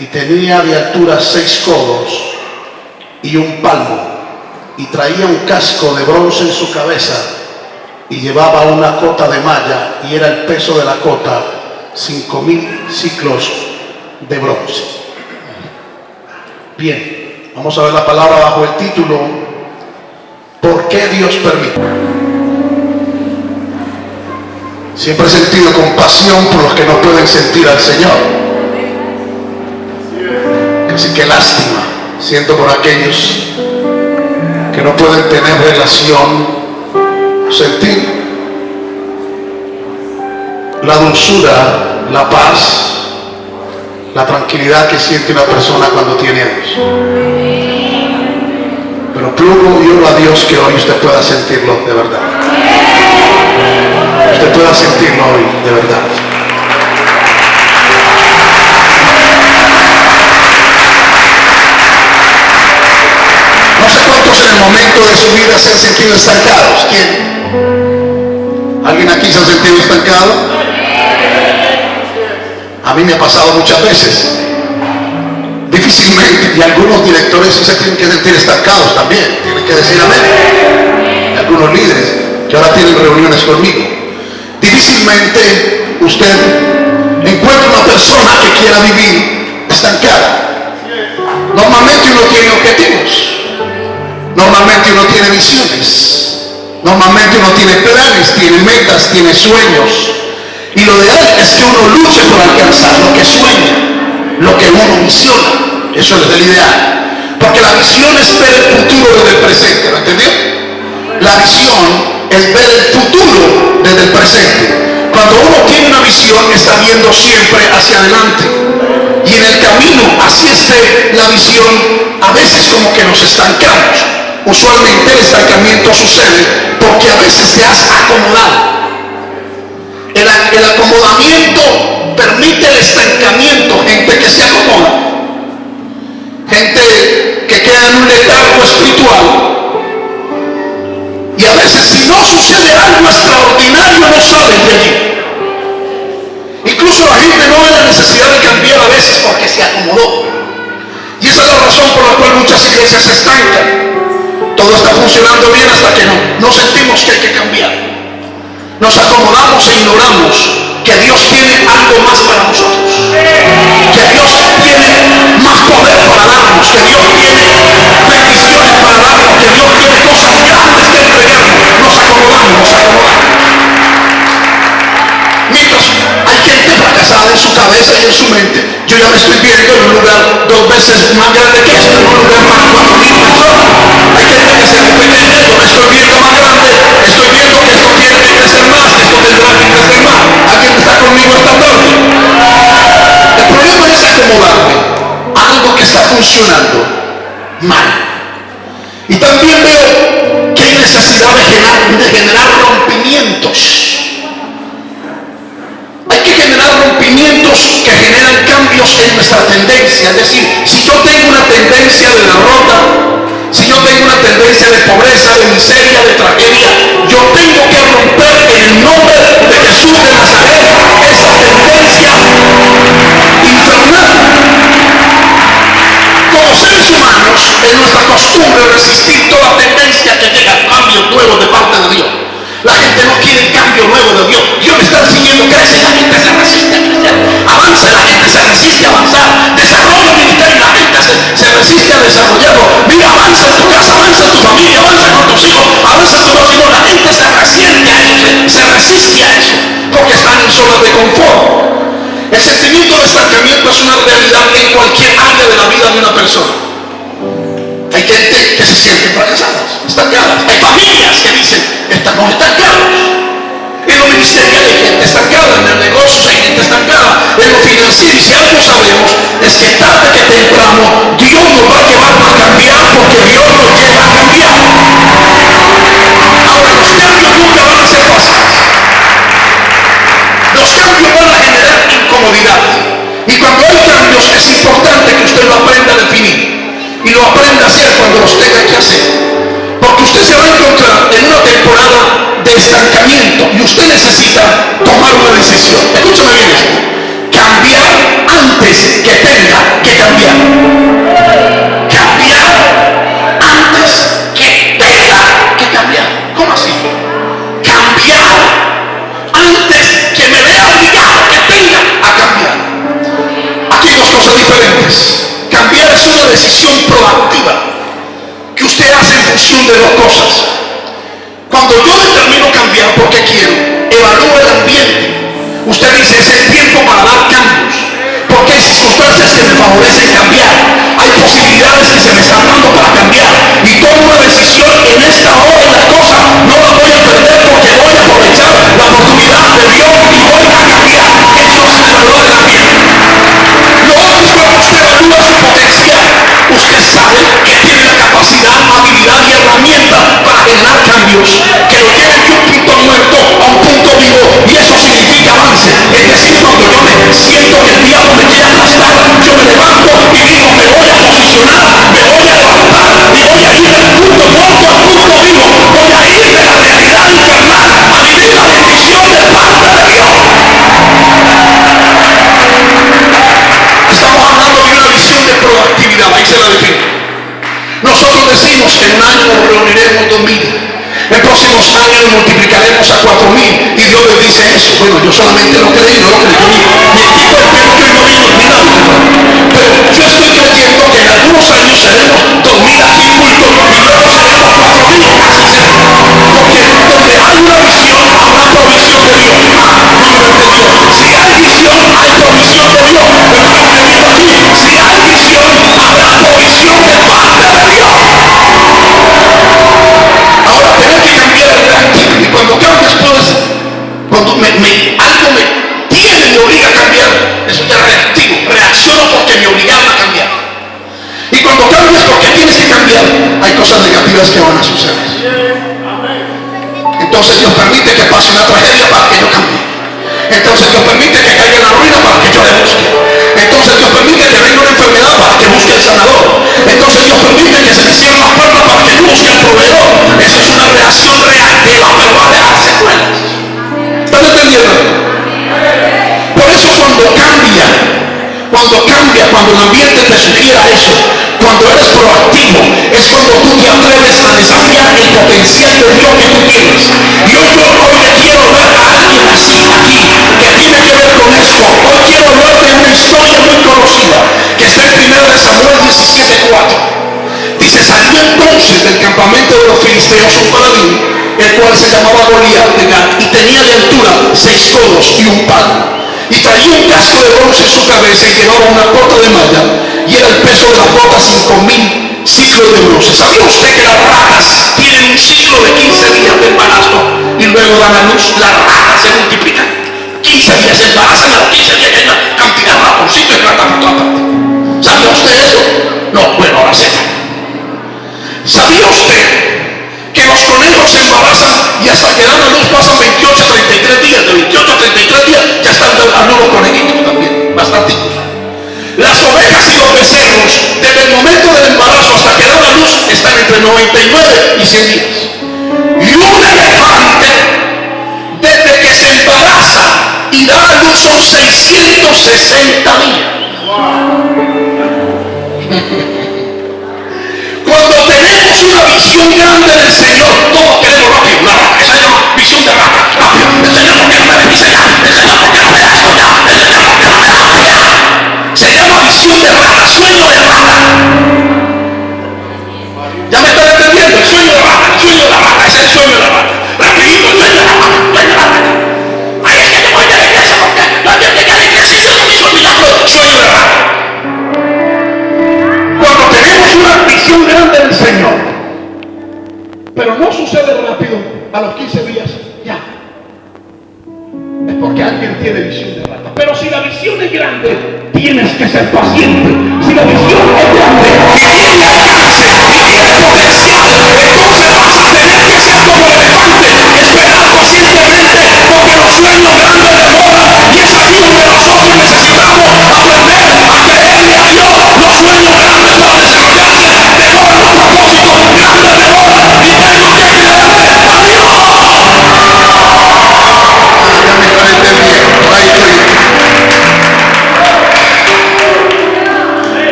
y tenía de altura seis codos y un palmo, y traía un casco de bronce en su cabeza, y llevaba una cota de malla, y era el peso de la cota cinco mil ciclos de bronce. Bien, vamos a ver la palabra bajo el título, ¿por qué Dios permite? Siempre he sentido compasión por los que no pueden sentir al Señor. Así que lástima siento por aquellos que no pueden tener relación, sentir la dulzura, la paz, la tranquilidad que siente una persona cuando tiene a Dios. Pero plugo y oro a Dios que hoy usted pueda sentirlo de verdad. Usted pueda sentirlo hoy de verdad. En el momento de su vida se han sentido estancados. ¿Quién? ¿Alguien aquí se ha sentido estancado? A mí me ha pasado muchas veces. Difícilmente, y algunos directores se tienen que sentir estancados también, tienen que decir amén. Y algunos líderes que ahora tienen reuniones conmigo. Difícilmente usted encuentra una persona que quiera vivir estancada. Normalmente uno tiene objetivos. Normalmente uno tiene visiones. Normalmente uno tiene planes, tiene metas, tiene sueños. Y lo ideal es que uno luche por alcanzar lo que sueña, lo que uno visiona. Eso es el ideal. Porque la visión es ver el futuro desde el presente, ¿lo entendió? La visión es ver el futuro desde el presente. Cuando uno tiene una visión está viendo siempre hacia adelante. Y en el camino, así esté la visión, a veces como que nos estancamos. Usualmente el estancamiento sucede porque a veces te has acomodado. El, acomodamiento permite el estancamiento, gente que se acomoda, gente que queda en un letargo espiritual. Y a veces si no sucede algo extraordinario no salen de allí. Incluso la gente no ve la necesidad de cambiar a veces porque se acomodó. Y esa es la razón por la cual muchas iglesias se estancan. Todo está funcionando bien hasta que no, no sentimos que hay que cambiar. Nos acomodamos e ignoramos que Dios tiene algo más para nosotros. Que Dios tiene más poder para darnos. Que Dios tiene bendiciones para darnos. Que Dios tiene cosas grandes que entregarnos. Nos acomodamos, nos acomodamos. Mientras hay gente fracasada en su cabeza y en su mente, yo ya me estoy viendo en un lugar dos veces más grande que este, en un lugar para conmigo? El problema es acomodarme a algo que está funcionando mal. Y también veo que hay necesidad de generar, de generar rompimientos hay que generar rompimientos que generan cambios en nuestra tendencia. Es decir, si yo tengo una tendencia de derrota, si yo tengo una tendencia de pobreza, de miseria, de tragedia, yo tengo que romper en el nombre de Jesús de Nazaret es nuestra costumbre resistir toda tendencia que llega a cambios nuevos de parte de Dios. La gente no quiere el cambio nuevo de Dios. Dios me está siguiendo, crece, la gente se resiste a crecer. Avanza, la gente se resiste a avanzar. Desarrolla ministerio, la gente se, resiste a desarrollarlo. Mira, avanza en tu casa, avanza en tu familia, avanza con tus hijos, avanza en tu próximo. La gente se resiste a eso, se, resiste a eso, porque están en zona de confort. El sentimiento de estancamiento es una realidad en cualquier área de la vida de una persona. Hay gente que se siente fracasadas, estancadas. Hay familias que dicen, estamos estancados. En lo ministerial hay gente estancada, en el negocio hay gente estancada, en lo financiero. Y si algo sabemos es que tarde que temprano Dios nos va a llevar a cambiar porque Dios nos lleva a cambiar. Ahora los cambios nunca van a ser fáciles. Los cambios van a generar incomodidad. Y cuando hay cambios es importante que usted lo aprenda a definir y lo aprenda a hacer cuando los tenga que hacer. Porque usted se va a encontrar en una temporada de estancamiento y usted necesita tomar una decisión. Escúchame bien esto. Cambiar antes que tenga que cambiar. Cambiar antes que tenga que cambiar. ¿Cómo así? Cambiar antes que me vea obligado que tenga a cambiar. Aquí hay dos cosas diferentes decisión proactiva que usted hace en función de dos cosas. Cuando yo determino cambiar porque quiero, evalúo el ambiente. Usted dice, es el tiempo para dar cambios. Porque hay circunstancias que me favorecen cambiar. Hay posibilidades que se me están dando para cambiar. Yo solamente lo creí, no lo creyó ni, cosas negativas que van a suceder. Entonces Dios permite que pase una tragedia para que yo cambie. Entonces Dios permite que caiga en la ruina para que yo le busque. Entonces Dios permite que venga una enfermedad para que busque el sanador. Entonces Dios permite que se me cierren las puertas para que yo busque el proveedor. Eso es una reacción reactiva, pero va a dejar secuelas. ¿Están entendiendo? Por eso cuando cambia, cuando cambia, cuando el ambiente te sugiera eso, cuando eres proactivo, es cuando tú te atreves a desafiar el potencial de Dios que tú tienes. Yo hoy le quiero hablar a alguien así aquí, que tiene que ver con esto. Hoy quiero hablar de una historia muy conocida, que está en 1 de Samuel 17.4. Dice, salió entonces del campamento de los filisteos un paladín, el cual se llamaba Goliat de y tenía de altura seis codos y un palo. Y traía un casco de bronce en su cabeza y llevaba una bota de malla, y era el peso de las botas cinco mil ciclos de bronce. ¿Sabía usted que las ratas tienen un ciclo de 15 días de embarazo y luego dan a luz? Las ratas se multiplican. 15 días se embarazan, a los 15 días hay una cantidad de ratoncitos y ratas por partes. ¿Sabía usted eso? No, bueno, ahora sepa. ¿Sabía usted que los conejos se embarazan y hasta que dan a luz pasan 28 a 33 días? Y 100 días. Y un elefante, desde que se embaraza y da a luz, son 660 días. Cuando tenemos una visión grande del Señor, todos queremos rápido, una esa se llama visión de rata, rápido. El Señor, ¿por qué no me bendice ya? El Señor, ¿por qué no me da esto ya? El Señor, ¿por qué no me da esto ya? Se llama visión de rata, sueño de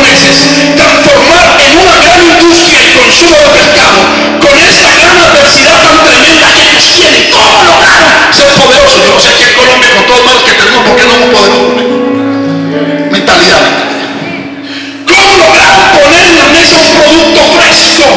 los japoneses transformar en una gran industria el consumo de pescado con esta gran adversidad tan tremenda que ellos tienen. ¿Cómo lograron ser poderosos? Yo no sé aquí en Colombia con todo el mal que tenemos, ¿por qué no hemos podido? Mentalidad. ¿Cómo lograron poner en la mesa un producto fresco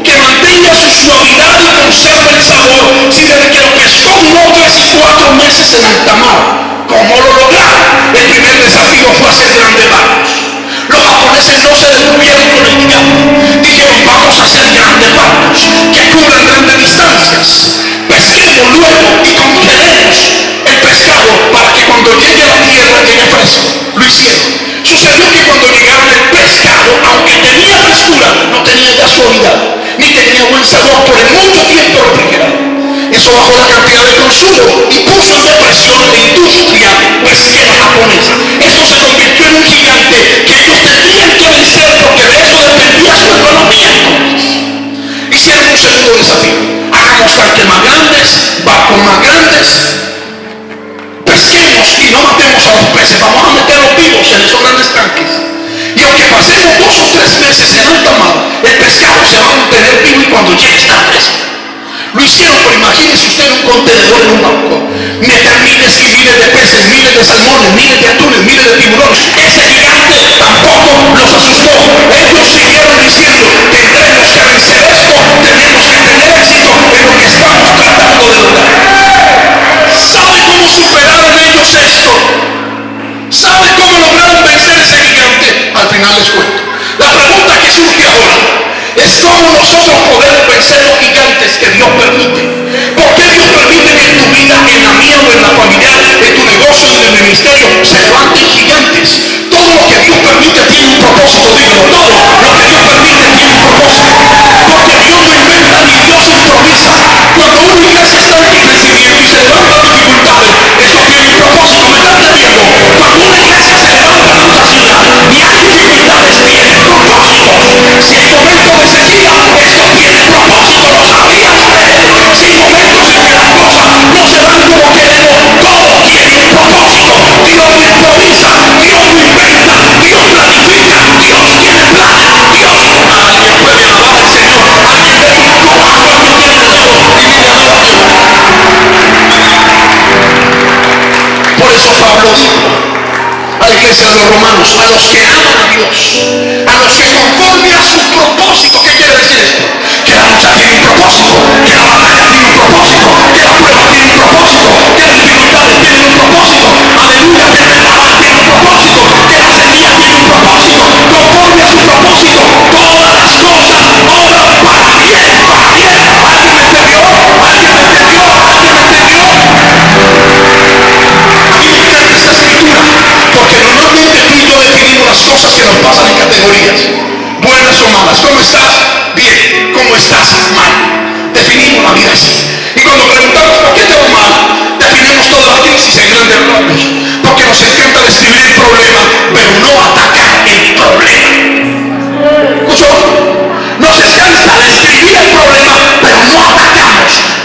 que mantenga su suavidad y conserve el sabor si desde que lo pescó duró tres y cuatro meses en alta mar? ¿Cómo lo lograron? El primer desafío fue hacer grandes barcos. Los japoneses no se detuvieron con el diablo. Dijeron, vamos a hacer grandes barcos que cubran grandes distancias. Pesquemos luego y congelemos el pescado para que cuando llegue a la tierra llegue fresco. Lo hicieron. Sucedió que cuando llegaron el pescado, aunque tenía frescura, no tenía ya suavidad, ni tenía buen sabor por el mucho tiempo refrigerado. Eso bajó la cantidad de consumo y puso en depresión la industria pesquera japonesa. Esto se convirtió en un gigante que ellos tendrían que vencer porque de eso dependía su economía. Hicieron un segundo desafío. Hagamos tanques más grandes, barcos más grandes, pesquemos y no matemos a los peces. Vamos a meterlos vivos en esos grandes tanques. Y aunque pasemos dos o tres meses en alta mar, el pescado se va a mantener vivo y cuando llegue está fresco. Lo hicieron, pero imagínese usted un contenedor en un barco. Meter miles y miles de peces, miles de salmones, miles de atunes, miles de tiburones. Ese gigante tampoco los asustó. Ellos siguieron diciendo, tendremos que vencer esto, tenemos que tener éxito en lo que estamos tratando de lograr. ¿Sabe cómo superaron ellos esto? ¿Sabe cómo lograron vencer ese gigante? Al final les cuento. La pregunta que surge ahora es cómo nosotros podemos vencer los gigantes que Dios permite. ¿Por qué Dios permite que en tu vida, en la mía o en la familiar, en tu negocio, en el ministerio, se levanten gigantes? Todo lo que Dios permite tiene un propósito, dígalo. Todo lo que Dios permite tiene un propósito. Porque Dios no inventa ni Dios improvisa. Cuando una iglesia está en crecimiento y se levantan dificultades, eso tiene un propósito. Si hay momentos de sequía, esto tiene propósito, lo sabía usted. Si momentos en que las cosas no se dan como queremos, todo tiene propósito. Dios no improvisa, Dios no inventa, Dios planifica, Dios tiene planes, Dios. Alguien puede alabar al Señor, alguien de un corazón que tiene Dios y diga Por eso Pablo la iglesia de los romanos, a los que aman a Dios, a los que conforme a su propósito, ¿qué quiere decir esto? Que la lucha tiene un propósito, que la batalla tiene un propósito, que la prueba tiene un propósito, que las dificultades tienen un propósito, aleluya, que el tiene un propósito, que la semilla tiene un propósito, conforme a su propósito, cosas que nos pasan en categorías, buenas o malas. ¿Cómo estás? Bien. ¿Cómo estás? Mal. Definimos la vida así. Y cuando preguntamos por qué te va mal, definimos toda la crisis en grandes rasgos. Porque nos encanta describir el problema, pero no atacar el problema. ¿Escuchó? Nos encanta describir el problema, pero no atacamos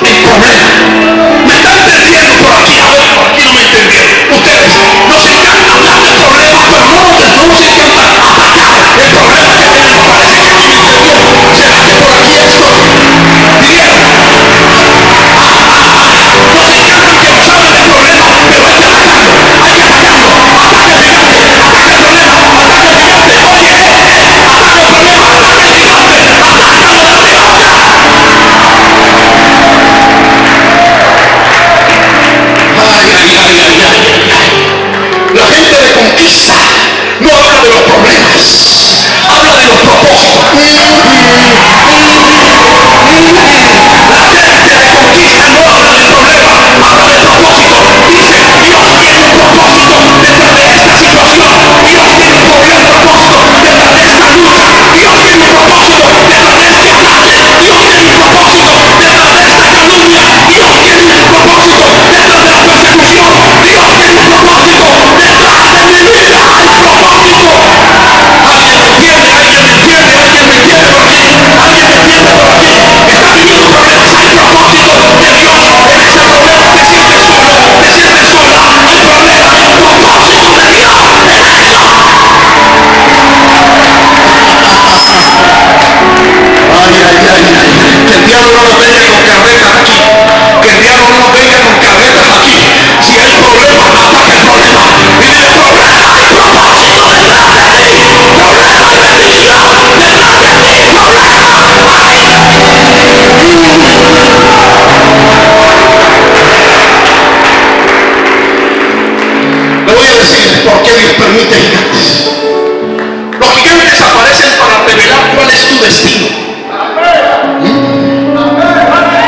Los gigantes aparecen para revelar cuál es tu destino.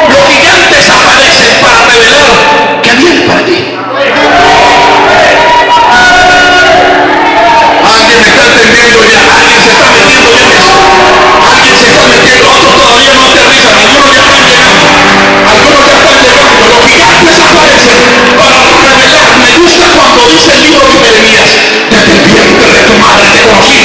Los gigantes aparecen para revelar que viene para ti. Alguien me está entendiendo ya, alguien se está metiendo ya. Alguien se está metiendo, otros todavía no aterrizan, algunos ya están llegando, algunos ya están llegando. Los gigantes aparecen para revelar. Me gusta cuando dice el libro de Jeremías, desde el vientre de tu madre te conocí.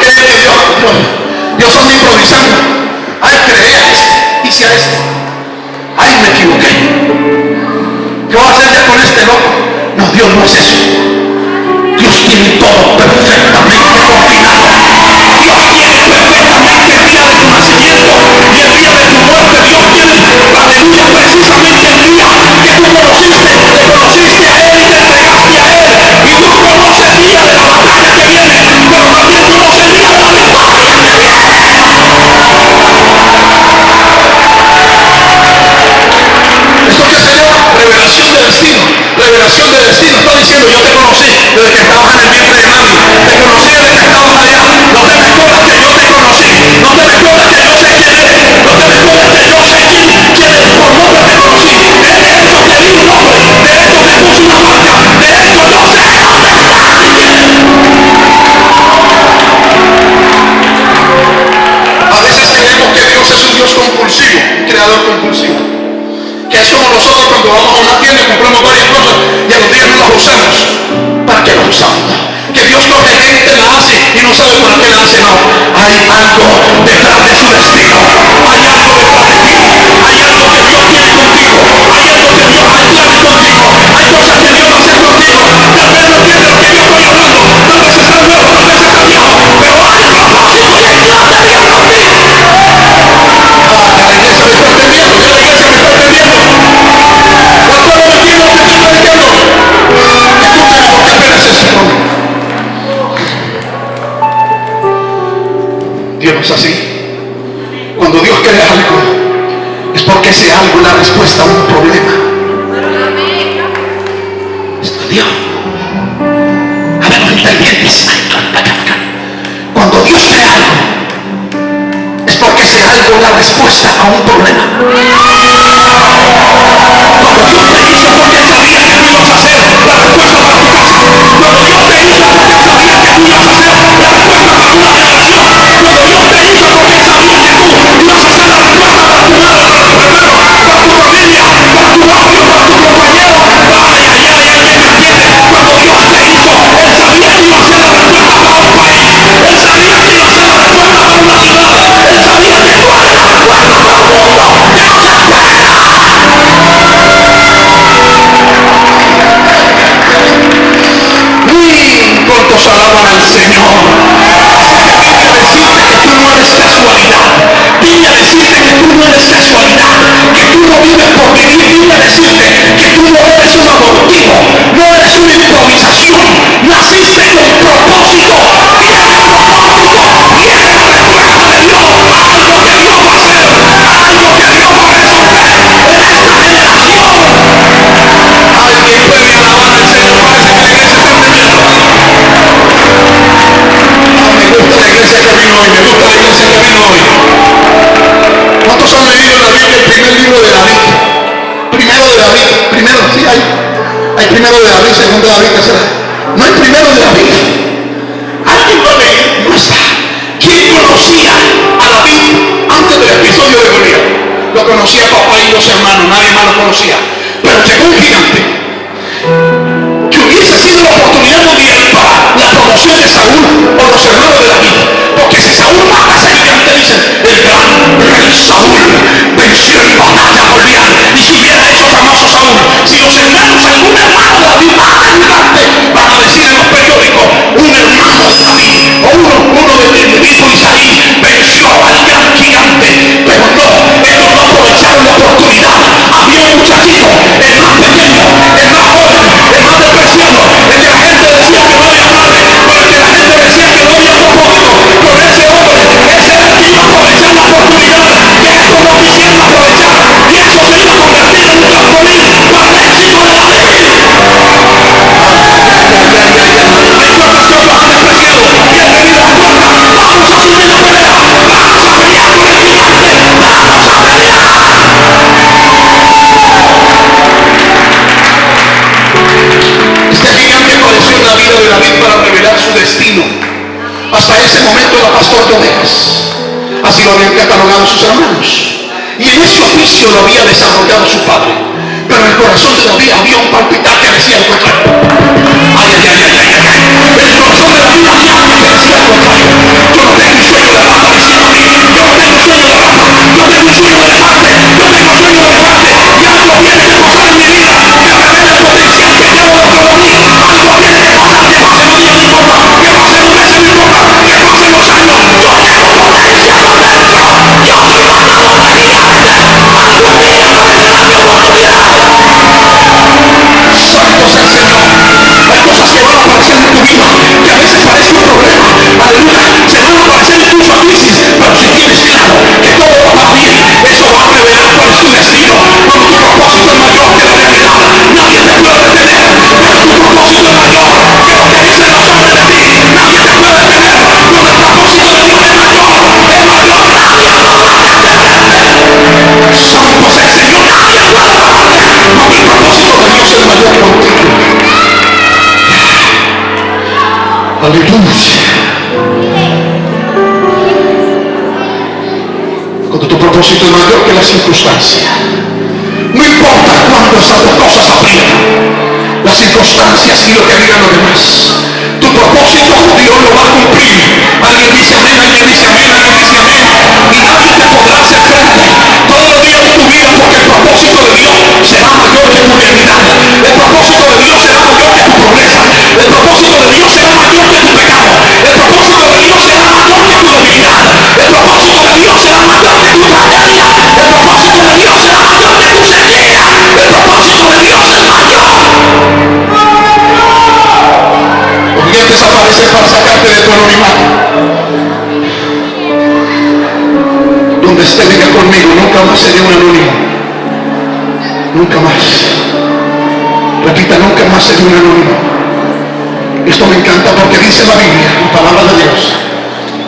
Dios, Dios, Dios está improvisando. Ay, creía esto, hice esto. Ay, me equivoqué. ¿Qué voy a hacer ya con este loco? No, Dios no es eso. Dios tiene todo perfecto. diciendo, yo te conocí desde que estabas en el es como nosotros cuando vamos a una tienda y compramos varias cosas y a los días no las usamos. ¿Para que las usamos? Que Dios no gente la hace y no sabe para qué la hace, no. Hay algo detrás de su destino. Hay algo detrás el primero de David, segundo de David, tercero. No el primero de David. Alguien lo lee, no está. ¿Quién conocía a David antes del episodio de Goliat? Lo conocía papá y dos hermanos, nadie más lo conocía. Pero llegó un gigante. Que hubiese sido la oportunidad de mundial para la promoción de Saúl o los hermanos de David. Porque si Saúl mata a ese gigante, dicen, el gran rey Saúl venció en batalla a Goliat. Y si hubiera hecho famoso Saúl, si no se para decir en los periódicos, un hermano de David o uno, uno del mismo Isaí venció al gran gigante. Pero no, ellos no aprovecharon la oportunidad. Había un muchachito, el más pequeño, oficio habían catalogado sus hermanos. Y en ese oficio lo había desarrollado su padre. Pero en el corazón de David había un palpitar que decía el contrario. Ay, ay, ay, ay, ay, ay. El corazón de David había algo que decía el contrario. Yo no tengo sueño de raza, decía David. Yo no tengo sueño de raza. Yo tengo sueño de parte. Yo tengo sueño de parte. Y algo viene que pasar en cosas Señor. Hay cosas que van a aparecer en tu vida, que a veces parece un problema. Aleluya. Se van a aparecer en tus crisis, pero si tienes claro que todo va a bien, eso va a revelar cuál es tu destino, cuál es tu propósito mayor. Aleluya. Cuando tu propósito es mayor que la circunstancia. No importa cuándo esas cosas aprietan. Las circunstancias y lo que digan los demás. Tu propósito Dios lo va a cumplir. Alguien dice amén, alguien dice amén, alguien dice amén. Y nadie te podrá hacer frente todos los días de tu vida porque el propósito de Dios será mayor que tu realidad. El propósito de Dios será El propósito de Dios será mayor que tu pecado. El propósito de Dios será mayor que tu debilidad. El propósito de Dios será mayor que tu tragedia. El propósito de Dios será mayor que tu sequía. El propósito de Dios es mayor. Los dientes aparecen para sacarte de tu anonimato. Donde esté, diga conmigo, nunca más seré un anónimo. Nunca más. Repita, nunca más seré un anónimo. Esto me encanta porque dice la Biblia, la palabra de Dios,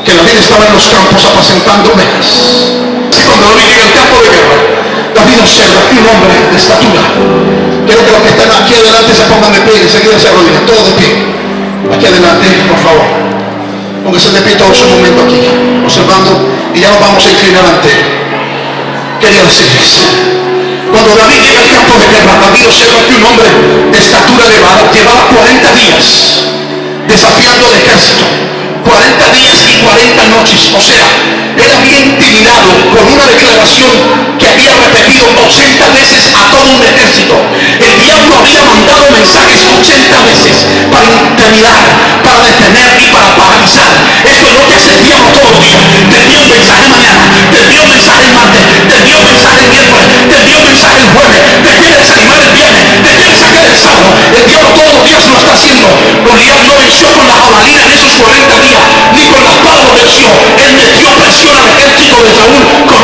que David estaba en los campos apacentando ovejas. Y cuando David llega al campo de guerra, David observa un hombre de estatura. Quiero que los que están aquí adelante se pongan de pie enseguida se arrodillan, todos de pie. Aquí adelante, por favor. Póngase de pie todos un momento aquí, observando, y ya nos vamos a inclinar ante él. Quería decirles, cuando David llega al campo de guerra, David observa que un hombre de estatura elevada llevaba 40 días desafiando al ejército. 40 días y 40 noches. O sea, él había intimidado con una declaración que había repetido 80 veces a todo un ejército. El diablo había mandado mensajes 80 veces para intimidar, para detener y para paralizar. Eso es lo que hace el todos los días. Te envía un mensaje mañana, te envía un mensaje el martes, te envía un mensaje el miércoles, te envía un mensaje el jueves, te quiere desanimar el viernes, te quiere sacar el todos los días lo está haciendo. Goliat no venció con la jabalina en esos 40 días, ni con la espada lo venció. Él metió presión al ejército de Saúl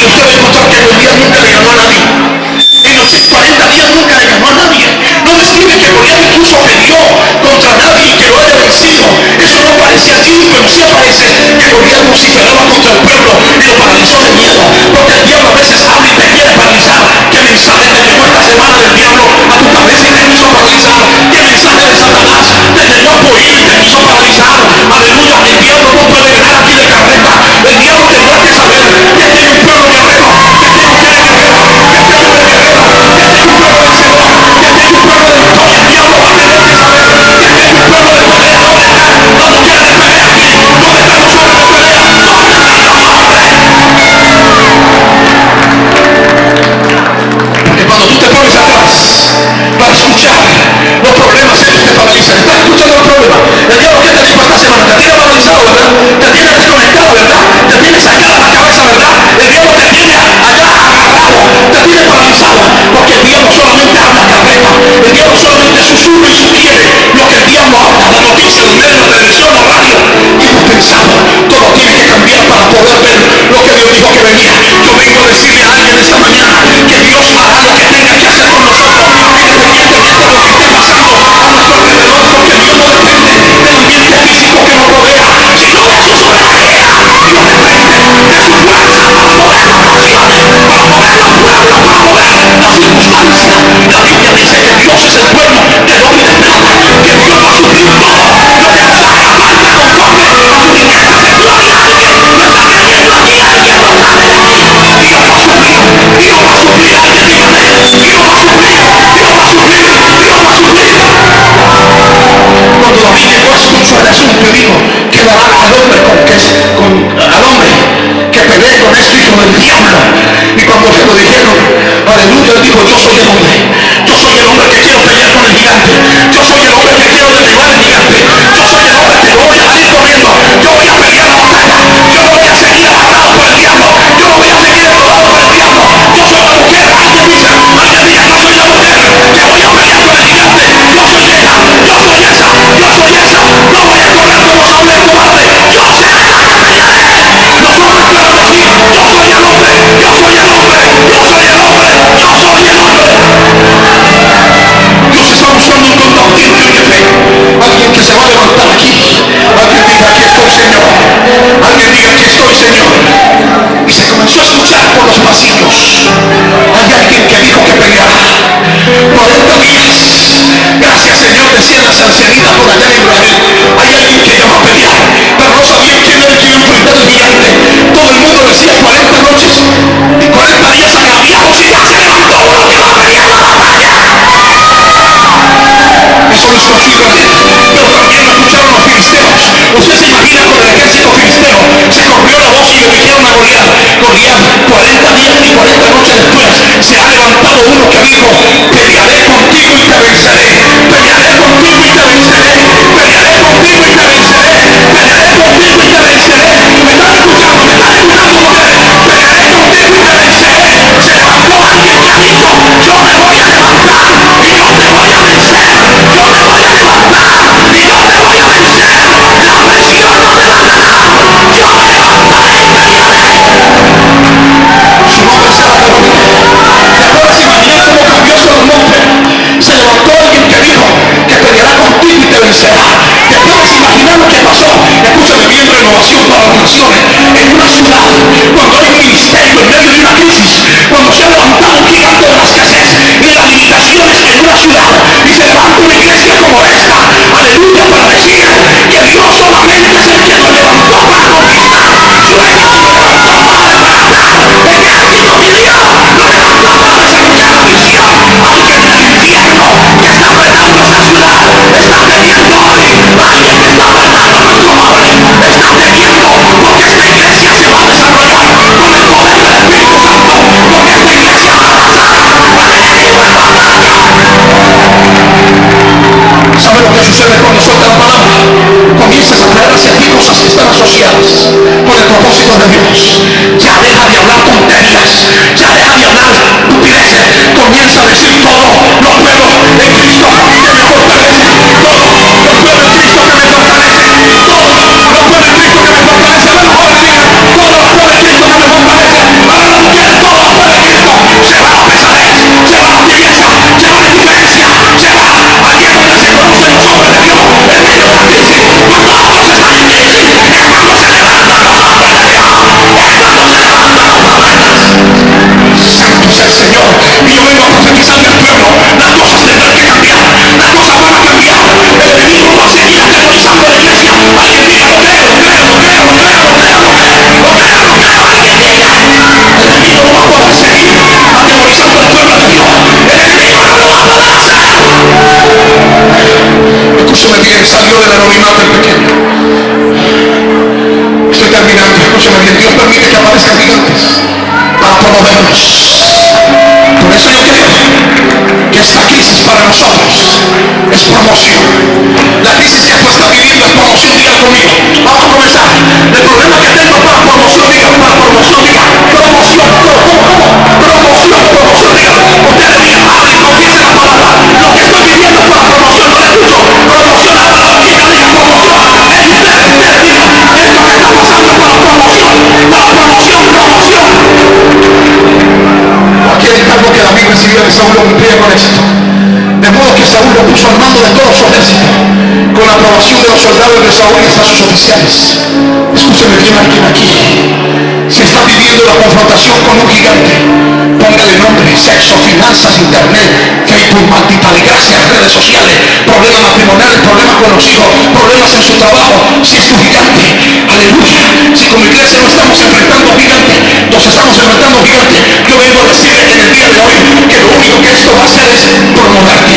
usted va a encontrar que Goliat nunca le ganó a nadie. En los 40 días nunca le ganó a nadie. No describe que Goliat incluso peleó contra nadie que lo haya vencido. Eso no aparece allí, pero sí aparece que Goliat vociferaba contra el pueblo y lo paralizó de miedo. Porque el diablo a veces habla y te quiere paralizar. ¿Qué mensaje te llegó esta semana del diablo a tu cabeza y te quiso paralizar? ¿Qué mensaje de Satanás te llegó a oír y te quiso paralizar? Aleluya, el diablo no puede ganar aquí de carreta. El diablo tendrá que saber aleluya, él dijo, yo Por eso yo creo que esta crisis para nosotros es promoción. La crisis que tú estás viviendo es promoción, diga conmigo. Vamos a comenzar. El problema que tengo es para promoción, diga, para promoción, diga, promoción, ¿cómo, cómo? Promoción, promoción, diga. Ustedes digan, hablen, confiesen la palabra. Lo que estoy viviendo es para promoción, no le escucho. Promoción, habla la chica, diga promoción. Es ustedes, ustedes digan, esto que está pasando es para promoción, para promoción. Cualquier encargo que David recibió de Saúl lo cumplía con éxito. De modo que Saúl lo puso al mando de todo su ejército, con la aprobación de los soldados de Saúl y hasta sus oficiales. Escúcheme bien alguien aquí. Si está viviendo la confrontación con un gigante, póngale nombre, sexo, finanzas, internet, Facebook, maldita desgracia, redes sociales, problemas matrimoniales, problemas con los hijos, problemas en su trabajo. Si es tu gigante, aleluya. Si como iglesia no estamos enfrentando gigantes, nos estamos enfrentando gigantes. Yo vengo a decirle en el día de hoy que lo único que esto va a hacer es promover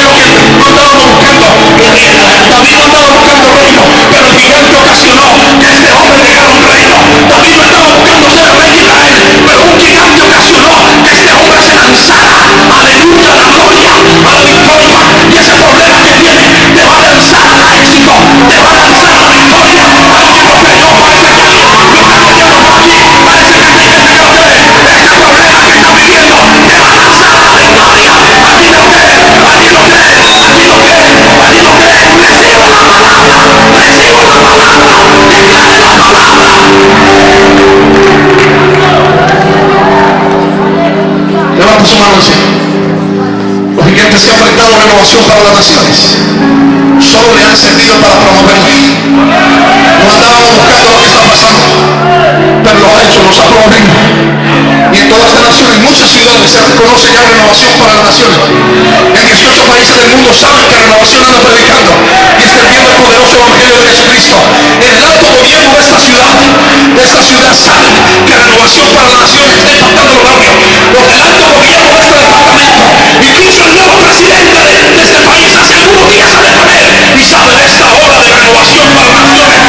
lo que no estábamos buscando. David no estaba buscando reino, pero el gigante ocasionó Su mano. Los gigantes que han prestado renovación para las naciones solo le han servido para promoverla. No andábamos buscando lo que está pasando, pero lo ha hecho, nos ha promovido. Y en todas las naciones, en muchas ciudades se reconoce ya renovación para las naciones. En 18 países del mundo saben que renovación anda predicando y extendiendo el poderoso evangelio de Jesucristo. El alto gobierno de esta ciudad, de esta ciudad saben que renovación para las naciones está impactando los barrios. Los del alto gobierno de este departamento, incluso el nuevo presidente de, de este país hace algunos días sale con él y sabe de esta hora de renovación para las naciones.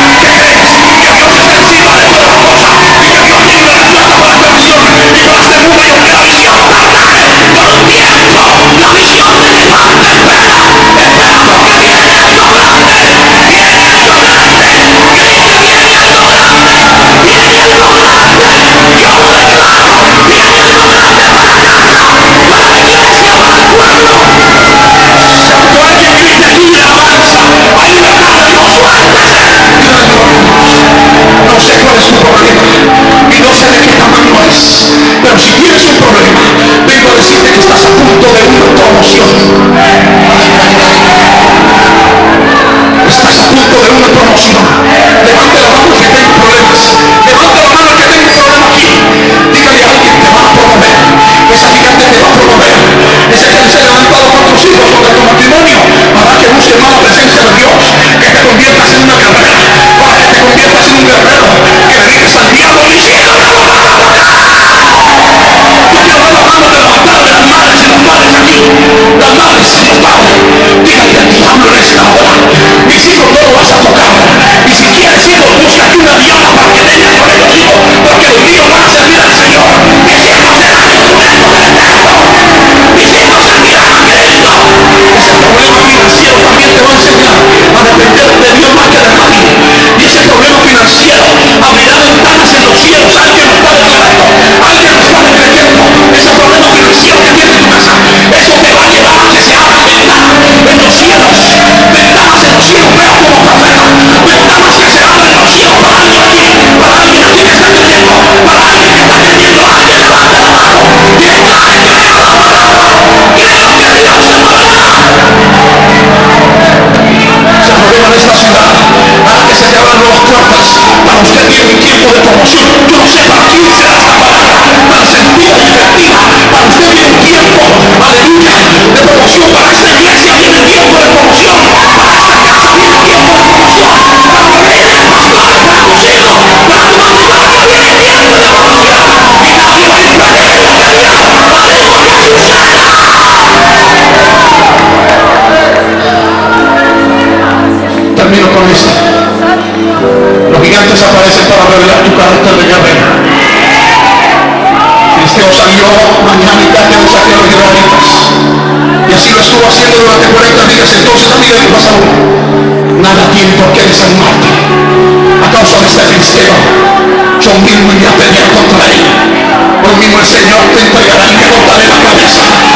nada tiene por qué desanimarte. A causa de este filisteo, yo mismo iré a pelear contra él. Hoy mismo el Señor te entregará y te cortaré la cabeza.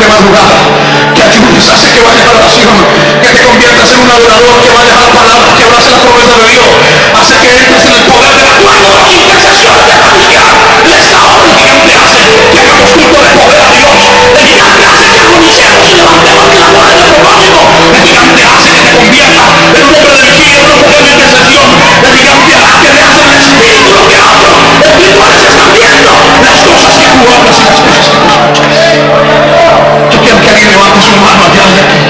de madrugada, que ayudes, hace que vayas a la oración, que te conviertas en un adorador, que vayas a la palabra, que abraces la promesa de Dios, hace que entres en el poder del acuerdo, la intercesión de la Biblia, les da el gigante hace que hagamos culto de poder a Dios, el gigante hace que anunciemos y levantemos la mano del propósito, el gigante hace que te conviertas en un hombre de energía, en un mujer de intercesión, el gigante hace que te hace el espíritu lo que hablo, el espíritu a veces está viendo las cosas yo quiero que alguien levante su mano allá y aquí.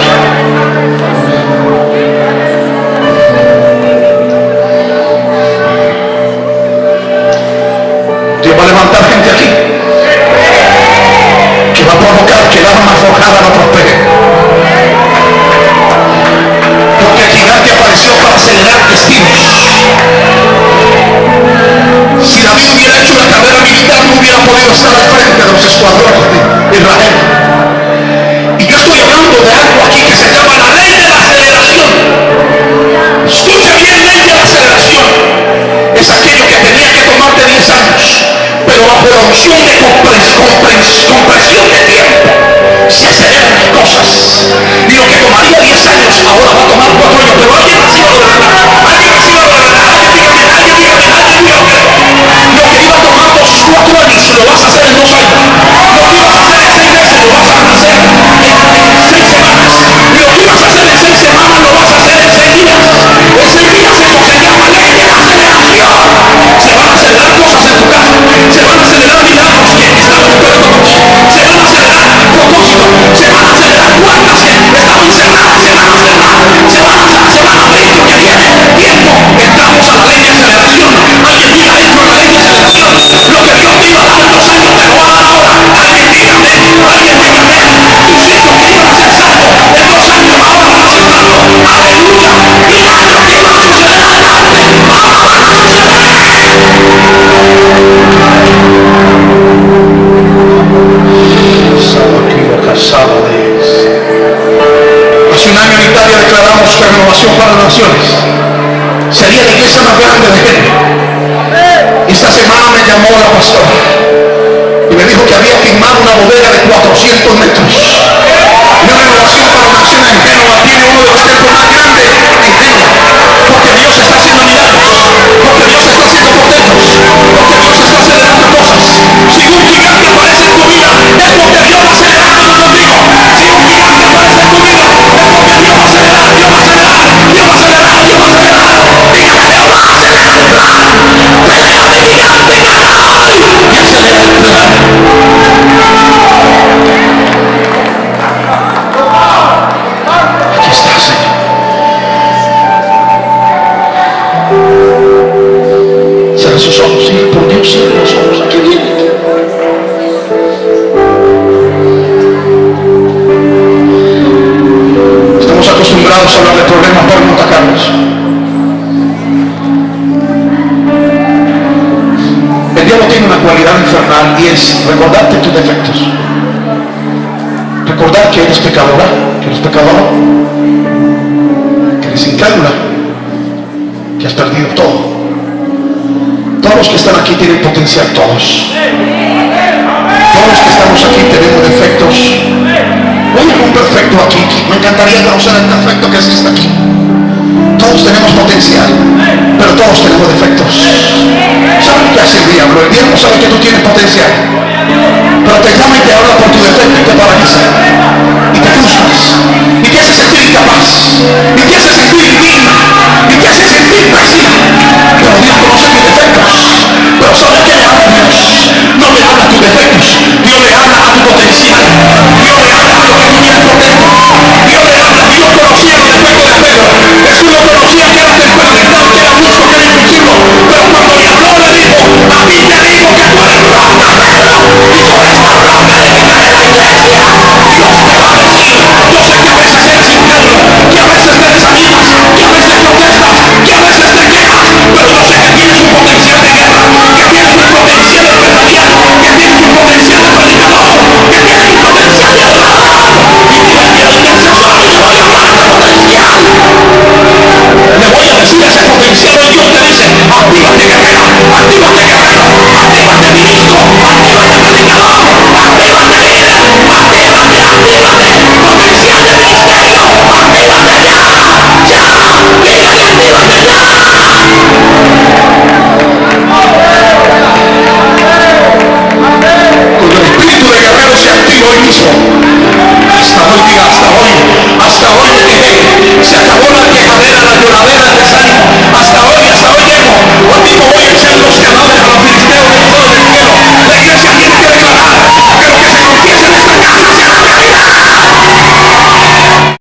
Dios va a levantar gente aquí que va a provocar que el arma forjada no prospere. Porque el gigante apareció para acelerar destinos. Si David no hubiera podido estar al frente de los escuadrones de Israel. Y yo estoy hablando de algo aquí que se llama la ley de la aceleración. Escucha bien, ley de la aceleración. Es aquello que tenía que tomarte 10 años, pero la opción de compres, de tiempo se aceleran las cosas. Y lo que tomaría 10 me llamó la pastora y me dijo que había firmado una bodega de 400 metros.